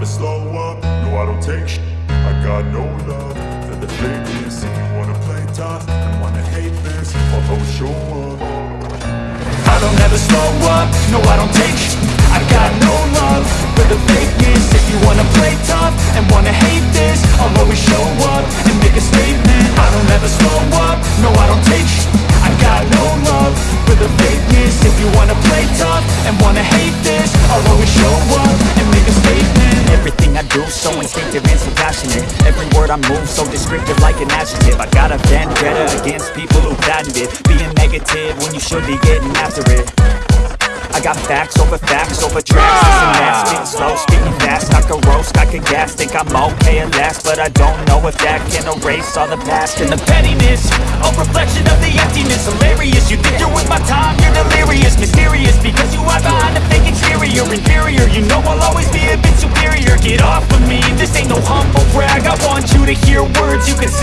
never slow up, no I don't take sh- I got no love. For the fakeness If you wanna play tough and wanna hate this I'll always show up. I don't ever slow up, no I don't take sh- I got no love. For the fakeness If you wanna play tough and wanna hate this I'll always show do. So instinctive and so passionate. Every word I move so descriptive like an adjective. I got a vendetta against people who patented Being negative when you should be getting after it. I got facts over facts over tracks. Ah! This and that, spitting slow, spitting fast. I could roast, I could gas, think I'm okay at last But I don't know if that can erase all the past. And the pettiness, a reflection of the emptiness. Hilarious, you think you're with my time, you're delirious Mysterious, because you hide behind a fake exterior. Inferior, you know I'll always be a bit superior. Get off of me, this ain't no humble brag. I want you to hear words you can say